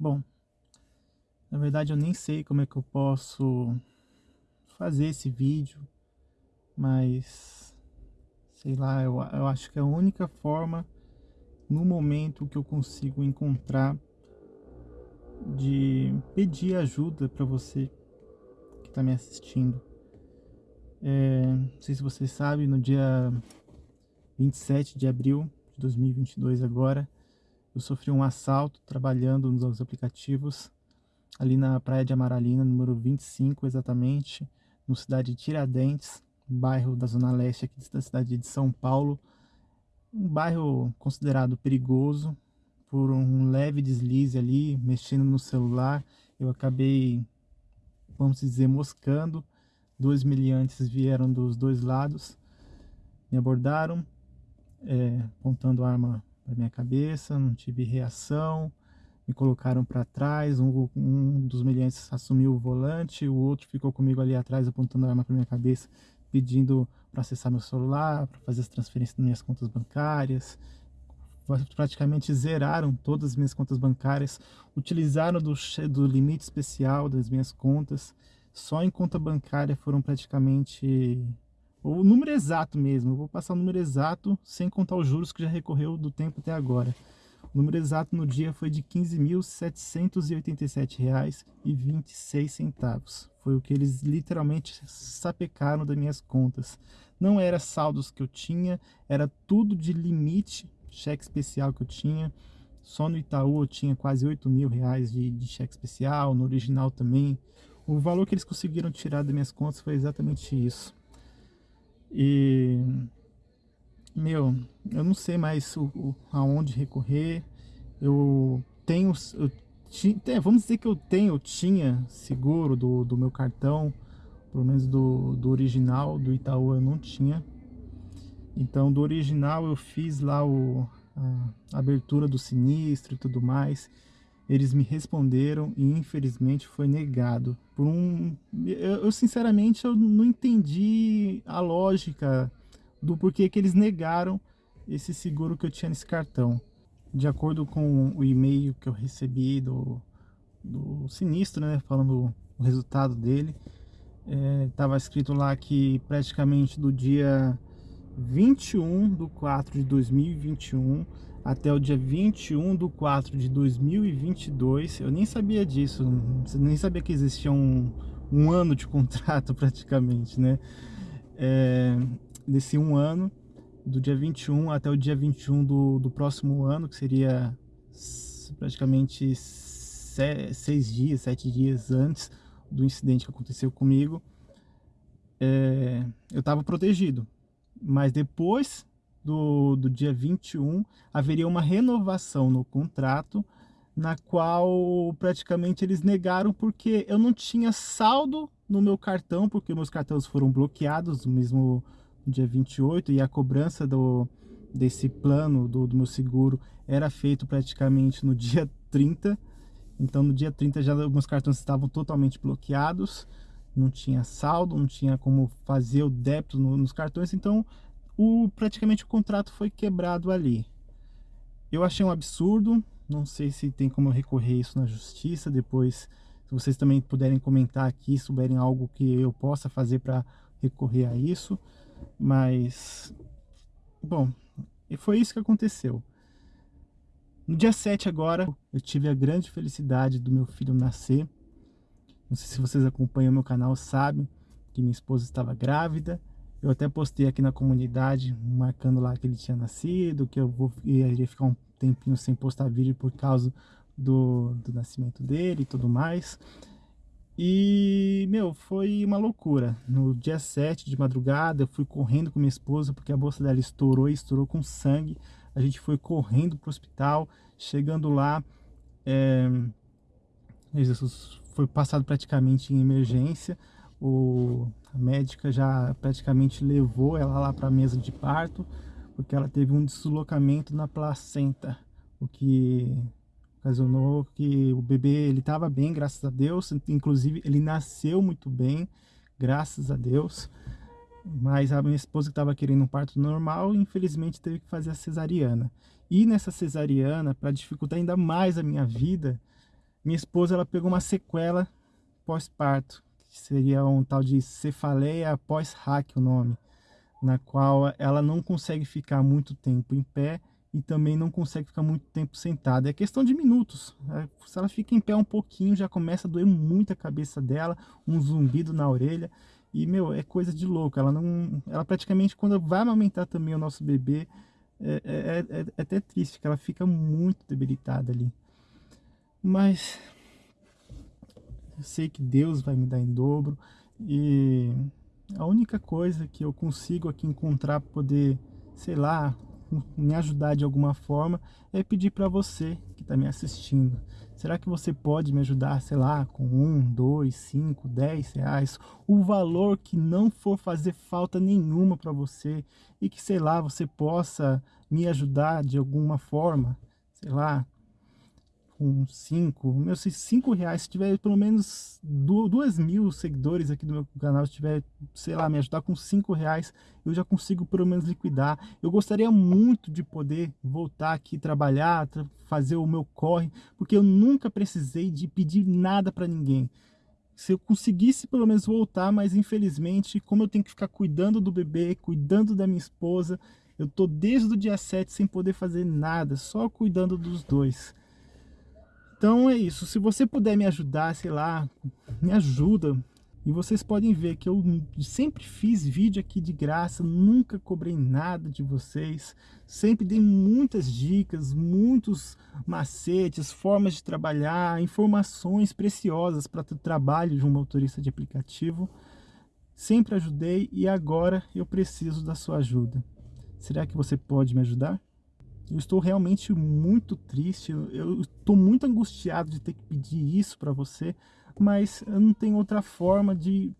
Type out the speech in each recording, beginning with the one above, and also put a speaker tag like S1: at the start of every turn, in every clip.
S1: Bom, na verdade eu nem sei como é que eu posso fazer esse vídeo, mas sei lá, eu, eu acho que é a única forma no momento que eu consigo encontrar de pedir ajuda para você que está me assistindo. É, não sei se vocês sabem, no dia 27 de abril de 2022 agora, eu sofri um assalto trabalhando nos aplicativos ali na praia de Amaralina, número 25 exatamente, no cidade de Tiradentes, bairro da zona leste aqui da cidade de São Paulo, um bairro considerado perigoso, por um leve deslize ali, mexendo no celular, eu acabei, vamos dizer, moscando, dois miliantes vieram dos dois lados, me abordaram, é, apontando arma para minha cabeça, não tive reação, me colocaram para trás, um, um, dos miliantes assumiu o volante, o outro ficou comigo ali atrás apontando a arma para minha cabeça, pedindo para acessar meu celular, para fazer as transferências das minhas contas bancárias, praticamente zeraram todas as minhas contas bancárias, utilizaram do, do limite especial das minhas contas, só em conta bancária foram praticamente o número exato mesmo, eu vou passar o número exato sem contar os juros que já recorreu do tempo até agora. O número exato no dia foi de R$ 15.787,26. Foi o que eles literalmente sapecaram das minhas contas. Não era saldos que eu tinha, era tudo de limite, cheque especial que eu tinha. Só no Itaú eu tinha quase 8 mil reais de, de cheque especial, no original também. O valor que eles conseguiram tirar das minhas contas foi exatamente isso. E, meu, eu não sei mais o, o aonde recorrer. Eu tenho, eu é, vamos dizer que eu tenho, eu tinha seguro do, do meu cartão, pelo menos do, do original, do Itaú eu não tinha. Então do original eu fiz lá o, a abertura do sinistro e tudo mais. Eles me responderam e infelizmente foi negado. Por um, eu, eu sinceramente eu não entendi a lógica do porquê que eles negaram esse seguro que eu tinha nesse cartão. De acordo com o e-mail que eu recebi do, do sinistro, né, falando o resultado dele, estava é, escrito lá que praticamente do dia 21 de 4 de 2021 até o dia 21 de 4 de 2022. Eu nem sabia disso, nem sabia que existia um, um ano de contrato praticamente, né? É, desse um ano, do dia 21 até o dia 21 do, do próximo ano, que seria praticamente seis dias, sete dias antes do incidente que aconteceu comigo, é, eu estava protegido. Mas depois do, do dia 21, haveria uma renovação no contrato, na qual praticamente eles negaram porque eu não tinha saldo no meu cartão, porque meus cartões foram bloqueados no mesmo dia 28 e a cobrança do, desse plano do, do meu seguro era feito praticamente no dia 30. Então no dia 30 já meus cartões estavam totalmente bloqueados, não tinha saldo, não tinha como fazer o débito no, nos cartões, então o, praticamente o contrato foi quebrado ali. Eu achei um absurdo, não sei se tem como recorrer isso na justiça, depois se vocês também puderem comentar aqui, souberem algo que eu possa fazer para recorrer a isso, mas, bom, e foi isso que aconteceu. No dia 7 agora, eu tive a grande felicidade do meu filho nascer. Não sei se vocês acompanham o meu canal, sabem que minha esposa estava grávida. Eu até postei aqui na comunidade, marcando lá que ele tinha nascido, que eu vou, iria ficar um tempinho sem postar vídeo por causa do, do nascimento dele e tudo mais. E, meu, foi uma loucura. No dia 7 de madrugada, eu fui correndo com minha esposa, porque a bolsa dela estourou e estourou com sangue. A gente foi correndo pro hospital, chegando lá, é, foi passado praticamente em emergência. O, a médica já praticamente levou ela lá para a mesa de parto, porque ela teve um deslocamento na placenta, o que ocasionou que o bebê ele estava bem, graças a Deus, inclusive ele nasceu muito bem, graças a Deus, mas a minha esposa que estava querendo um parto normal, infelizmente teve que fazer a cesariana. E nessa cesariana, para dificultar ainda mais a minha vida, minha esposa ela pegou uma sequela pós-parto, que seria um tal de cefaleia pós-hack o nome, na qual ela não consegue ficar muito tempo em pé e também não consegue ficar muito tempo sentada. É questão de minutos. É, se ela fica em pé um pouquinho, já começa a doer muito a cabeça dela, um zumbido na orelha. E, meu, é coisa de louco. Ela não. Ela praticamente, quando vai amamentar também o nosso bebê, é, é, é, é até triste, que ela fica muito debilitada ali. Mas eu sei que Deus vai me dar em dobro. E a única coisa que eu consigo aqui encontrar para poder, sei lá, me ajudar de alguma forma é pedir para você que está me assistindo. Será que você pode me ajudar, sei lá, com um, dois, cinco, dez reais? O valor que não for fazer falta nenhuma para você e que, sei lá, você possa me ajudar de alguma forma, sei lá, com 5, meu, se 5 reais, se tiver pelo menos 2 mil seguidores aqui do meu canal, se tiver, sei lá, me ajudar com 5 reais, eu já consigo pelo menos liquidar. Eu gostaria muito de poder voltar aqui trabalhar, fazer o meu corre, porque eu nunca precisei de pedir nada para ninguém. Se eu conseguisse pelo menos voltar, mas infelizmente, como eu tenho que ficar cuidando do bebê, cuidando da minha esposa, eu tô desde o dia 7 sem poder fazer nada, só cuidando dos dois. Então é isso, se você puder me ajudar, sei lá, me ajuda. E vocês podem ver que eu sempre fiz vídeo aqui de graça, nunca cobrei nada de vocês. Sempre dei muitas dicas, muitos macetes, formas de trabalhar, informações preciosas para o trabalho de um motorista de aplicativo. Sempre ajudei e agora eu preciso da sua ajuda. Será que você pode me ajudar? Eu estou realmente muito triste, eu estou muito angustiado de ter que pedir isso para você, mas eu não tenho outra forma de,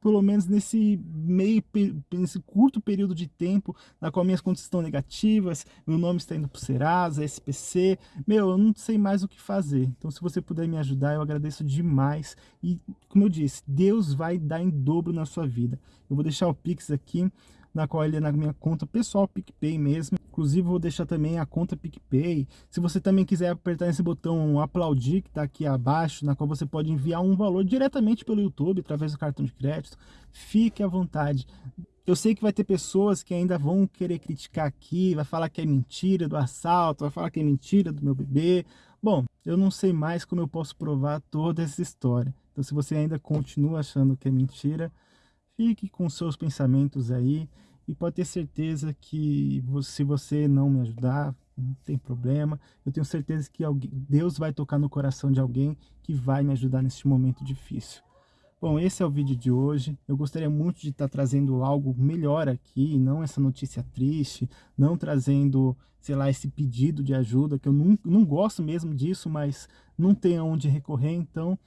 S1: pelo menos nesse meio, nesse curto período de tempo, na qual minhas contas estão negativas, meu nome está indo para o Serasa, SPC, meu, eu não sei mais o que fazer. Então se você puder me ajudar, eu agradeço demais. E como eu disse, Deus vai dar em dobro na sua vida. Eu vou deixar o Pix aqui, na qual ele é na minha conta pessoal PicPay mesmo. Inclusive vou deixar também a conta PicPay. Se você também quiser apertar esse botão aplaudir que está aqui abaixo, na qual você pode enviar um valor diretamente pelo YouTube através do cartão de crédito, fique à vontade. Eu sei que vai ter pessoas que ainda vão querer criticar aqui, vai falar que é mentira do assalto, vai falar que é mentira do meu bebê. Bom, eu não sei mais como eu posso provar toda essa história. Então se você ainda continua achando que é mentira, fique com seus pensamentos aí e pode ter certeza que se você não me ajudar, não tem problema. Eu tenho certeza que alguém, Deus vai tocar no coração de alguém que vai me ajudar neste momento difícil. Bom, esse é o vídeo de hoje. Eu gostaria muito de estar trazendo algo melhor aqui, não essa notícia triste, não trazendo, sei lá, esse pedido de ajuda, que eu não, não gosto mesmo disso, mas não tenho aonde recorrer, então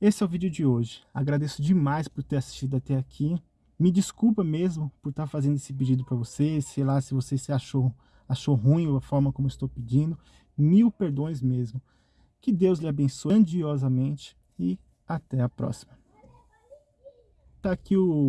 S1: esse é o vídeo de hoje. Agradeço demais por ter assistido até aqui. Me desculpa mesmo por estar fazendo esse pedido para você, sei lá se você se achou, achou ruim a forma como estou pedindo. Mil perdões mesmo. Que Deus lhe abençoe grandiosamente e até a próxima. Tá aqui o